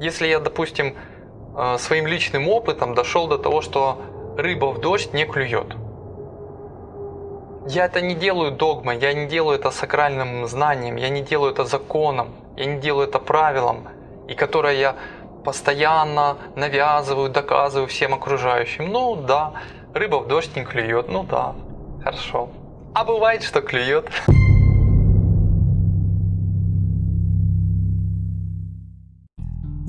Если я, допустим, э, своим личным опытом дошел до того, что рыба в дождь не клюет. Я это не делаю догмой, я не делаю это сакральным знанием, я не делаю это законом, я не делаю это правилом, и которое я постоянно навязываю, доказываю всем окружающим. Ну да, рыба в дождь не клюет, ну да, хорошо. А бывает, что клюет.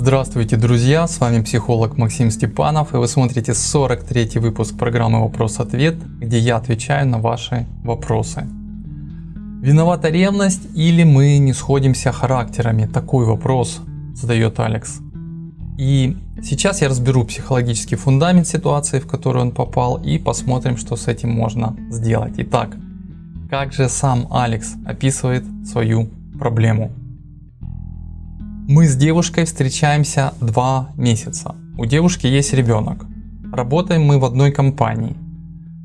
Здравствуйте, друзья! С вами психолог Максим Степанов, и вы смотрите 43 выпуск программы «Вопрос-ответ», где я отвечаю на ваши вопросы. Виновата ревность или мы не сходимся характерами? Такой вопрос задает Алекс. И сейчас я разберу психологический фундамент ситуации, в которую он попал, и посмотрим, что с этим можно сделать. Итак, как же сам Алекс описывает свою проблему? Мы с девушкой встречаемся два месяца. У девушки есть ребенок. Работаем мы в одной компании.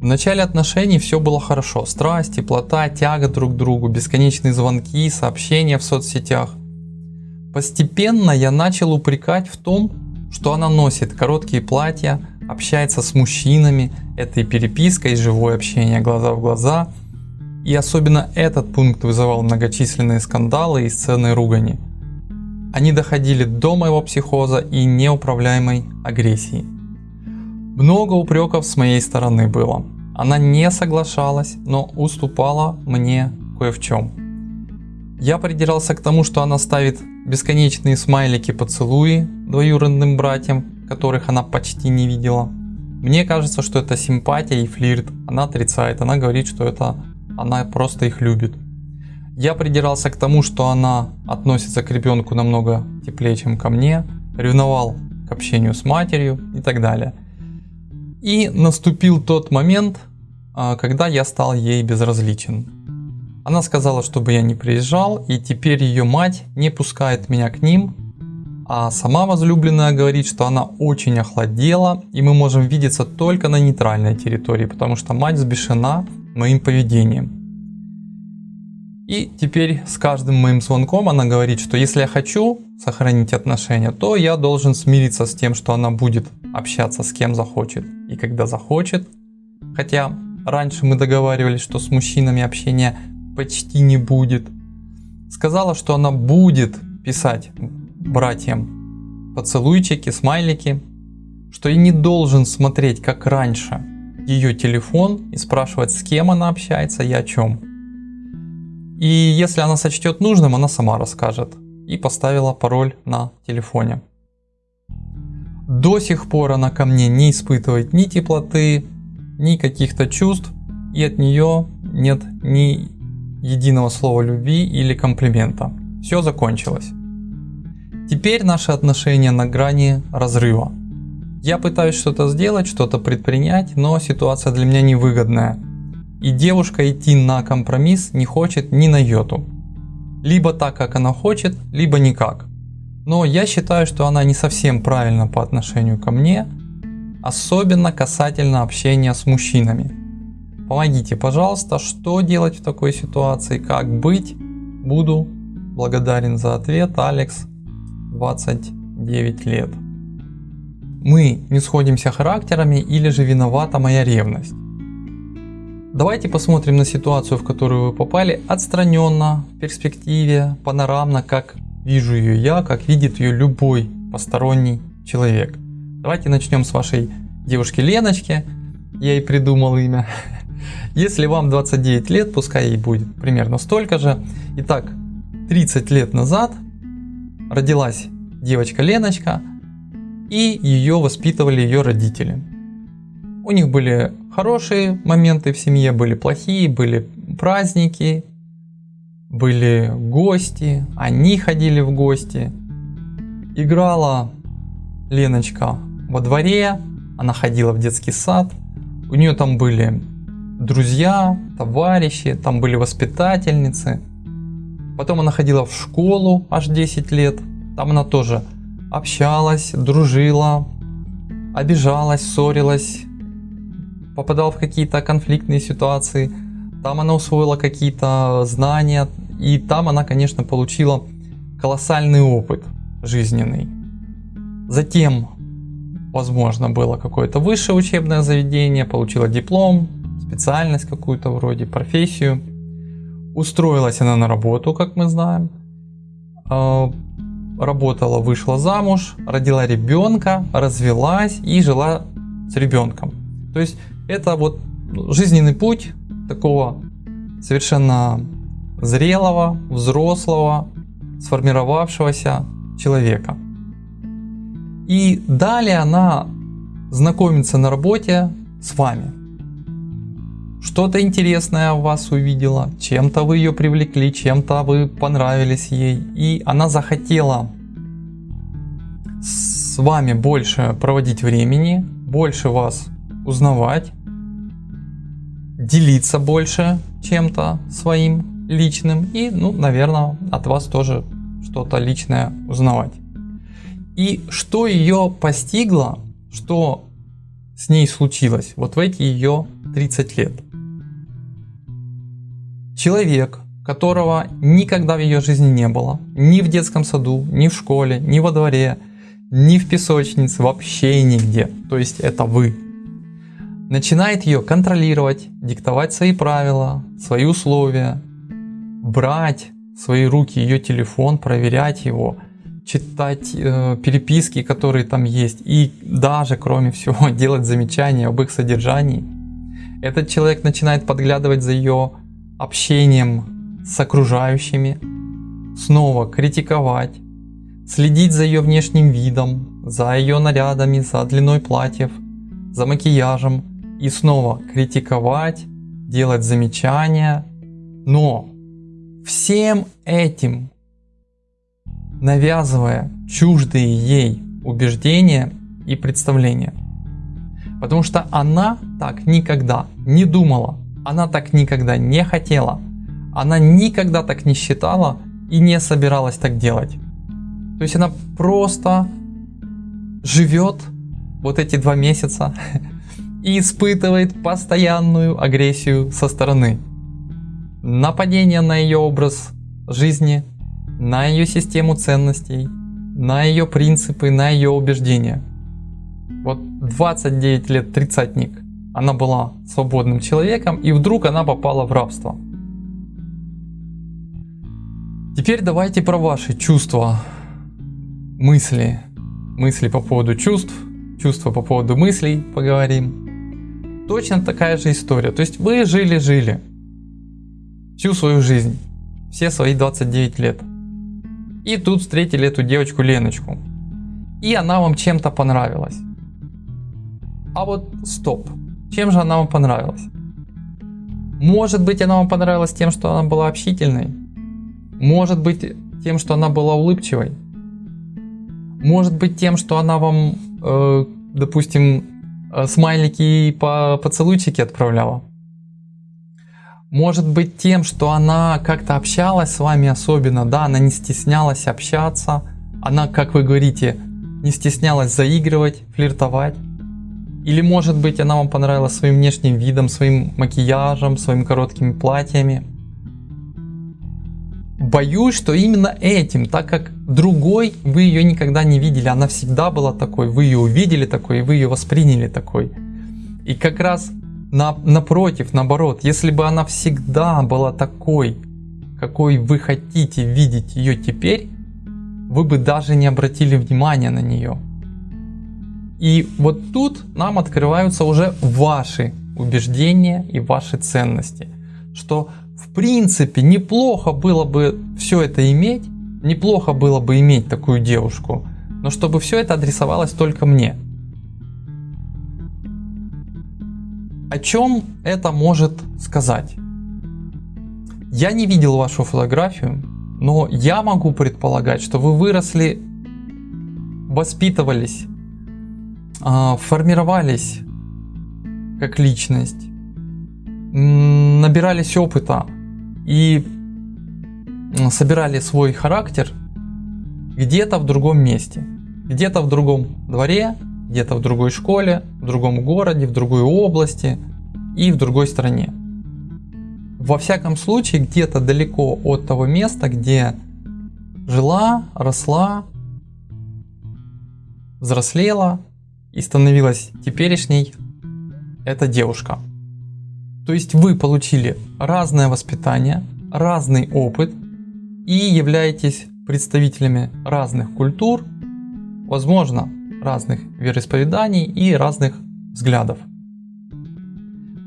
В начале отношений все было хорошо. Страсть, теплота, тяга друг к другу, бесконечные звонки, сообщения в соцсетях. Постепенно я начал упрекать в том, что она носит короткие платья, общается с мужчинами, это и переписка, и живое общение глаза в глаза. И особенно этот пункт вызывал многочисленные скандалы и сцены ругани. Они доходили до моего психоза и неуправляемой агрессии. Много упреков с моей стороны было. Она не соглашалась, но уступала мне кое в чем. Я придирался к тому, что она ставит бесконечные смайлики поцелуи двоюродным братьям, которых она почти не видела. Мне кажется, что это симпатия и флирт. Она отрицает, она говорит, что это она просто их любит. Я придирался к тому, что она относится к ребенку намного теплее, чем ко мне, ревновал к общению с матерью и так далее. И наступил тот момент, а, когда я стал ей безразличен. Она сказала, чтобы я не приезжал, и теперь ее мать не пускает меня к ним, а сама возлюбленная говорит, что она очень охладела, и мы можем видеться только на нейтральной территории, потому что мать взбешена моим поведением. И теперь с каждым моим звонком она говорит, что если я хочу сохранить отношения, то я должен смириться с тем, что она будет общаться с кем захочет и когда захочет. Хотя раньше мы договаривались, что с мужчинами общения почти не будет. Сказала, что она будет писать братьям поцелуйчики, смайлики, что я не должен смотреть, как раньше, ее телефон и спрашивать, с кем она общается и о чем. И если она сочтет нужным, она сама расскажет. И поставила пароль на телефоне. До сих пор она ко мне не испытывает ни теплоты, ни каких-то чувств. И от нее нет ни единого слова любви или комплимента. Все закончилось. Теперь наши отношения на грани разрыва. Я пытаюсь что-то сделать, что-то предпринять, но ситуация для меня невыгодная. И девушка идти на компромисс не хочет ни на йоту. Либо так, как она хочет, либо никак. Но я считаю, что она не совсем правильно по отношению ко мне, особенно касательно общения с мужчинами. Помогите, пожалуйста, что делать в такой ситуации, как быть. Буду благодарен за ответ, Алекс, 29 лет. Мы не сходимся характерами или же виновата моя ревность? Давайте посмотрим на ситуацию, в которую вы попали, отстраненно, в перспективе, панорамно, как вижу ее я, как видит ее любой посторонний человек. Давайте начнем с вашей девушки Леночки, я ей придумал имя. Если вам 29 лет, пускай ей будет примерно столько же. Итак, 30 лет назад родилась девочка Леночка, и ее воспитывали ее родители. У них были хорошие моменты в семье, были плохие, были праздники, были гости, они ходили в гости. Играла Леночка во дворе, она ходила в детский сад, у нее там были друзья, товарищи, там были воспитательницы. Потом она ходила в школу аж 10 лет, там она тоже общалась, дружила, обижалась, ссорилась, попадал в какие-то конфликтные ситуации, там она усвоила какие-то знания, и там она, конечно, получила колоссальный опыт жизненный. Затем, возможно, было какое-то высшее учебное заведение, получила диплом, специальность какую-то вроде, профессию. Устроилась она на работу, как мы знаем. А, работала, вышла замуж, родила ребенка, развелась и жила с ребенком. То есть это вот жизненный путь такого совершенно зрелого, взрослого, сформировавшегося человека. И далее она знакомится на работе с вами. Что-то интересное в вас увидела, чем-то вы ее привлекли, чем-то вы понравились ей. И она захотела с вами больше проводить времени, больше вас узнавать, делиться больше чем-то своим личным и, ну, наверное, от вас тоже что-то личное узнавать. И что ее постигло, что с ней случилось вот в эти ее 30 лет. Человек, которого никогда в ее жизни не было, ни в детском саду, ни в школе, ни во дворе, ни в песочнице, вообще нигде. То есть это вы. Начинает ее контролировать, диктовать свои правила, свои условия, брать в свои руки ее телефон, проверять его, читать э, переписки, которые там есть, и даже, кроме всего, делать замечания об их содержании. Этот человек начинает подглядывать за ее общением с окружающими, снова критиковать, следить за ее внешним видом, за ее нарядами, за длиной платьев, за макияжем и снова критиковать, делать замечания, но всем этим навязывая чуждые ей убеждения и представления. Потому что она так никогда не думала, она так никогда не хотела, она никогда так не считала и не собиралась так делать. То есть она просто живет вот эти два месяца и испытывает постоянную агрессию со стороны. Нападение на ее образ жизни, на ее систему ценностей, на ее принципы, на ее убеждения. Вот 29 лет тридцатник, она была свободным человеком и вдруг она попала в рабство. Теперь давайте про ваши чувства мысли, мысли по поводу чувств, чувства по поводу мыслей поговорим. Точно такая же история. То есть вы жили-жили всю свою жизнь, все свои 29 лет. И тут встретили эту девочку Леночку. И она вам чем-то понравилась. А вот стоп. Чем же она вам понравилась? Может быть она вам понравилась тем, что она была общительной? Может быть тем, что она была улыбчивой? Может быть тем, что она вам, э, допустим, смайлики и по поцелуйчики отправляла. Может быть тем, что она как-то общалась с вами особенно, да, она не стеснялась общаться, она, как вы говорите, не стеснялась заигрывать, флиртовать. Или может быть она вам понравилась своим внешним видом, своим макияжем, своими короткими платьями. Боюсь, что именно этим, так как другой вы ее никогда не видели, она всегда была такой, вы ее увидели такой, вы ее восприняли такой. И как раз на, напротив, наоборот, если бы она всегда была такой, какой вы хотите видеть ее теперь, вы бы даже не обратили внимания на нее. И вот тут нам открываются уже ваши убеждения и ваши ценности, что в принципе неплохо было бы все это иметь, неплохо было бы иметь такую девушку, но чтобы все это адресовалось только мне. О чем это может сказать? Я не видел вашу фотографию, но я могу предполагать, что вы выросли, воспитывались, а, формировались как личность, набирались опыта и собирали свой характер где-то в другом месте, где-то в другом дворе, где-то в другой школе, в другом городе, в другой области и в другой стране. Во всяком случае, где-то далеко от того места, где жила, росла взрослела и становилась теперешней эта девушка. То есть вы получили разное воспитание, разный опыт и являетесь представителями разных культур, возможно, разных вероисповеданий и разных взглядов.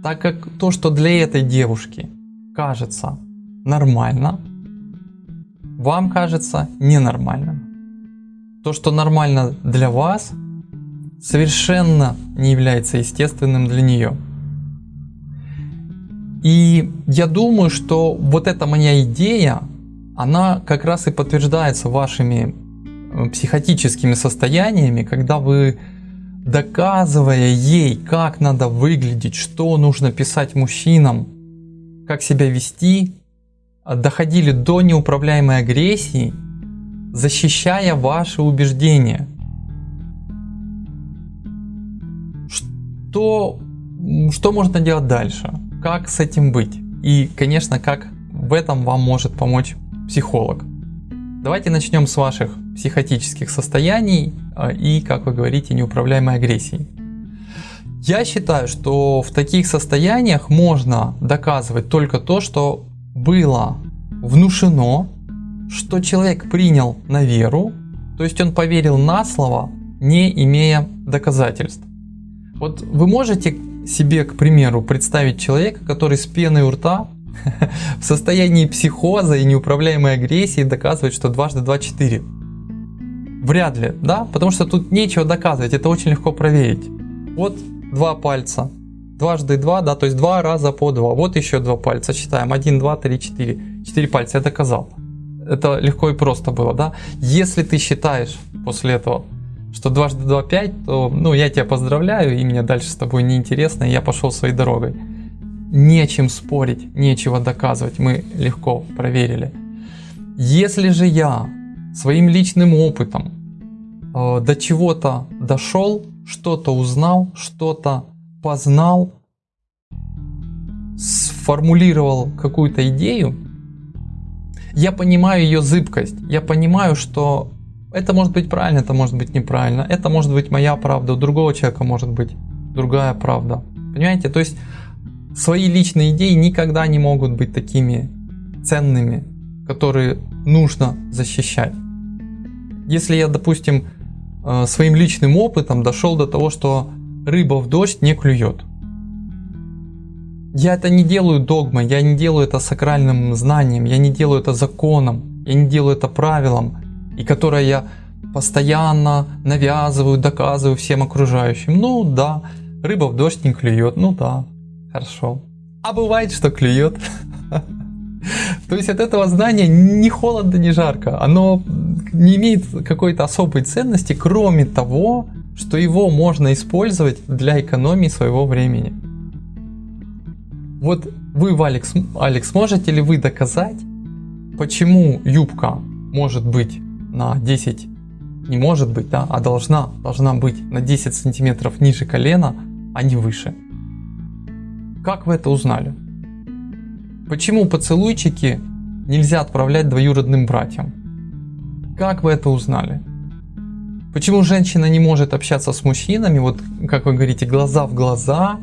Так как то, что для этой девушки кажется нормально, вам кажется ненормальным. То, что нормально для вас, совершенно не является естественным для нее. И я думаю, что вот эта моя идея, она как раз и подтверждается вашими э, психотическими состояниями, когда вы доказывая ей, как надо выглядеть, что нужно писать мужчинам, как себя вести, доходили до неуправляемой агрессии, защищая ваши убеждения. Что, что можно делать дальше? Как с этим быть? И, конечно, как в этом вам может помочь психолог. Давайте начнем с ваших психотических состояний а, и, как вы говорите, неуправляемой агрессии. Я считаю, что в таких состояниях можно доказывать только то, что было внушено, что человек принял на веру, то есть он поверил на слово, не имея доказательств. Вот вы можете себе, к примеру, представить человека, который с пеной у рта в состоянии психоза и неуправляемой агрессии доказывает, что дважды два четыре. Вряд ли, да? Потому что тут нечего доказывать, это очень легко проверить. Вот два пальца, дважды два, да, то есть два раза по два. Вот еще два пальца, считаем, один, два, три, четыре. Четыре пальца, я доказал. Это легко и просто было, да? Если ты считаешь после этого, что дважды два пять, то, ну, я тебя поздравляю, и мне дальше с тобой неинтересно, и я пошел своей дорогой. Нечем спорить, нечего доказывать, мы легко проверили. Если же я своим личным опытом э, до чего-то дошел, что-то узнал, что-то познал, сформулировал какую-то идею, я понимаю ее зыбкость, я понимаю, что это может быть правильно, это может быть неправильно, это может быть моя правда, у другого человека может быть другая правда. Понимаете? То есть свои личные идеи никогда не могут быть такими ценными, которые нужно защищать. Если я, допустим, э, своим личным опытом дошел до того, что рыба в дождь не клюет. Я это не делаю догмой, я не делаю это сакральным знанием, я не делаю это законом, я не делаю это правилом, и которое я постоянно навязываю, доказываю всем окружающим. Ну да, рыба в дождь не клюет, ну да, хорошо. А бывает, что клюет. То есть от этого знания ни холодно, ни жарко. Оно не имеет какой-то особой ценности, кроме того, что его можно использовать для экономии своего времени. Вот вы, Алекс, Алекс, можете ли вы доказать, почему юбка может быть на 10, не может быть, да, а должна, должна быть на 10 сантиметров ниже колена, а не выше? Как вы это узнали? Почему поцелуйчики нельзя отправлять двоюродным братьям? Как вы это узнали? Почему женщина не может общаться с мужчинами, вот как вы говорите, глаза в глаза?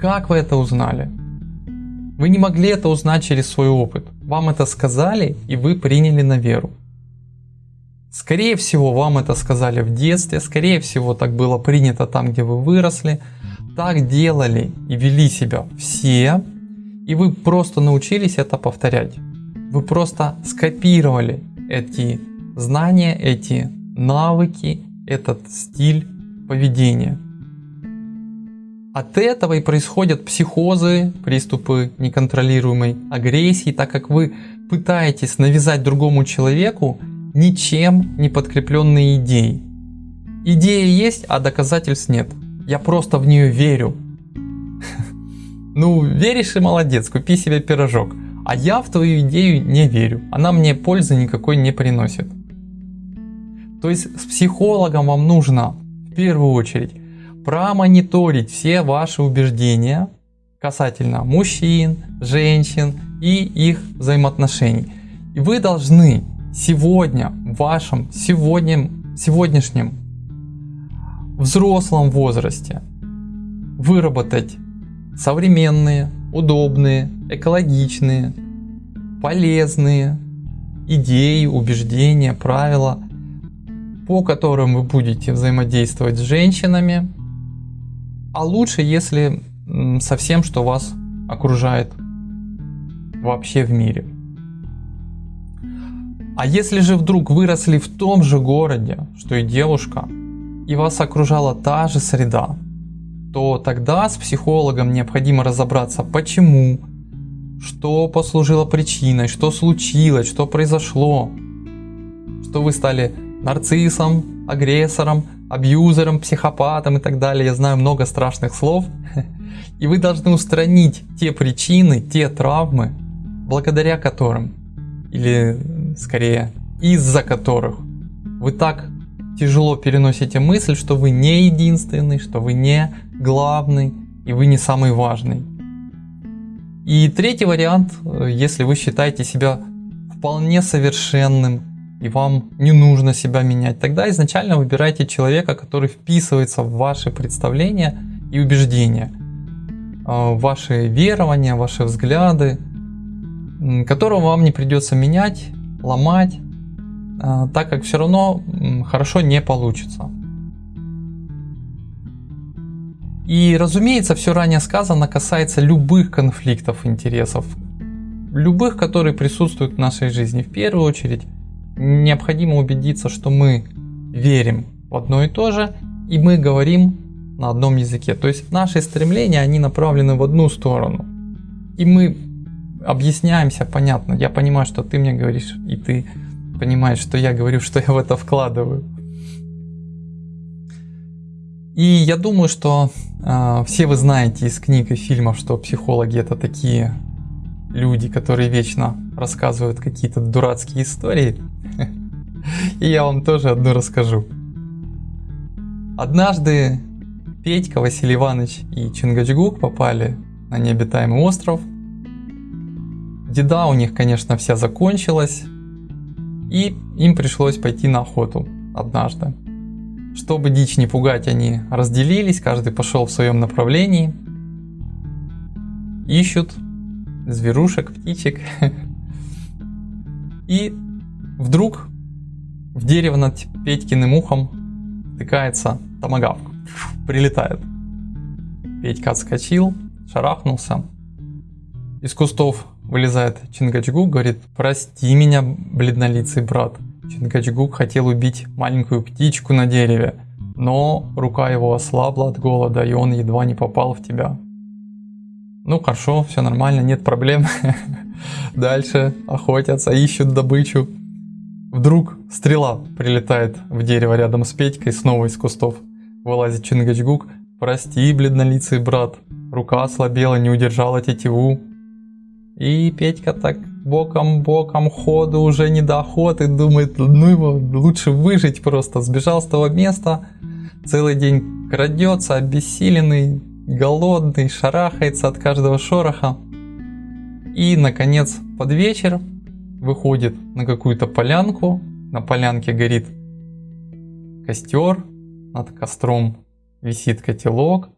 Как вы это узнали? Вы не могли это узнать через свой опыт. Вам это сказали, и вы приняли на веру. Скорее всего, вам это сказали в детстве, скорее всего, так было принято там, где вы выросли. Так делали и вели себя все, и вы просто научились это повторять. Вы просто скопировали эти знания, эти навыки, этот стиль поведения. От этого и происходят психозы, приступы неконтролируемой агрессии, так как вы пытаетесь навязать другому человеку ничем не подкрепленные идеи. Идея есть, а доказательств нет. Я просто в нее верю. Ну, веришь и молодец, купи себе пирожок. А я в твою идею не верю. Она мне пользы никакой не приносит. То есть с психологом вам нужно в первую очередь промониторить все ваши убеждения касательно мужчин, женщин и их взаимоотношений. И вы должны сегодня в вашем сегодня, сегодняшнем взрослом возрасте выработать современные, удобные, экологичные, полезные идеи, убеждения, правила, по которым вы будете взаимодействовать с женщинами, а лучше, если со всем, что вас окружает вообще в мире. А если же вдруг выросли в том же городе, что и девушка, и вас окружала та же среда, то тогда с психологом необходимо разобраться, почему, что послужило причиной, что случилось, что произошло, что вы стали нарциссом, агрессором, абьюзером, психопатом и так далее. Я знаю много страшных слов. И вы должны устранить те причины, те травмы, благодаря которым, или скорее из-за которых вы так тяжело переносите мысль, что вы не единственный, что вы не главный и вы не самый важный. И третий вариант, э, если вы считаете себя вполне совершенным и вам не нужно себя менять, тогда изначально выбирайте человека, который вписывается в ваши представления и убеждения, э, ваши верования, ваши взгляды, которого вам не придется менять, ломать, э, так как все равно хорошо не получится. И разумеется, все ранее сказано касается любых конфликтов интересов, любых, которые присутствуют в нашей жизни. В первую очередь, необходимо убедиться, что мы верим в одно и то же, и мы говорим на одном языке. То есть наши стремления, они направлены в одну сторону. И мы объясняемся, понятно. Я понимаю, что ты мне говоришь, и ты понимаешь, что я говорю, что я в это вкладываю. И я думаю, что э, все вы знаете из книг и фильмов, что психологи это такие люди, которые вечно рассказывают какие-то дурацкие истории. И я вам тоже одну расскажу. Однажды Петька, Василий Иванович и Чингачгук попали на необитаемый остров. Деда у них, конечно, вся закончилась. И им пришлось пойти на охоту однажды. Чтобы дичь не пугать, они разделились, каждый пошел в своем направлении. Ищут зверушек, птичек. И вдруг в дерево над Петькиным ухом тыкается томагавк. Прилетает. Петька отскочил, шарахнулся. Из кустов вылезает Чингачгук, говорит, прости меня, бледнолицый брат. Чингачгук хотел убить маленькую птичку на дереве, но рука его ослабла от голода, и он едва не попал в тебя. Ну хорошо, все нормально, нет проблем. Дальше охотятся, ищут добычу. Вдруг стрела прилетает в дерево рядом с Петькой, снова из кустов. Вылазит Чингачгук. Прости, бледнолицый брат, рука ослабела, не удержала тетиву. И Петька так боком-боком ходу уже не до охоты, думает, ну его лучше выжить просто. Сбежал с того места, целый день крадется, обессиленный, голодный, шарахается от каждого шороха. И, наконец, под вечер выходит на какую-то полянку. На полянке горит костер, над костром висит котелок.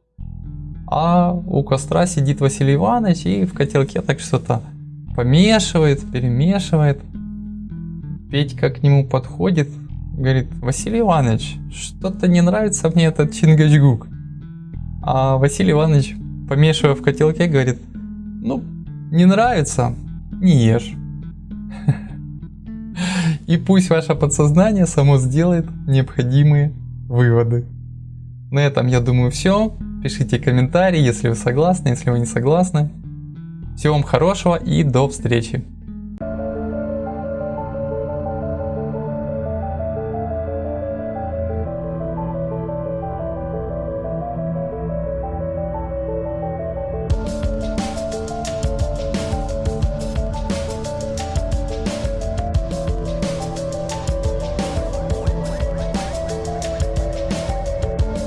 А у костра сидит Василий Иванович и в котелке так что-то помешивает, перемешивает. Петька к нему подходит, говорит, Василий Иванович, что-то не нравится мне этот Чингачгук. А Василий Иванович, помешивая в котелке, говорит, ну, не нравится, не ешь. И пусть ваше подсознание само сделает необходимые выводы. На этом, я думаю, все. Пишите комментарии, если вы согласны, если вы не согласны. Всего вам хорошего и до встречи.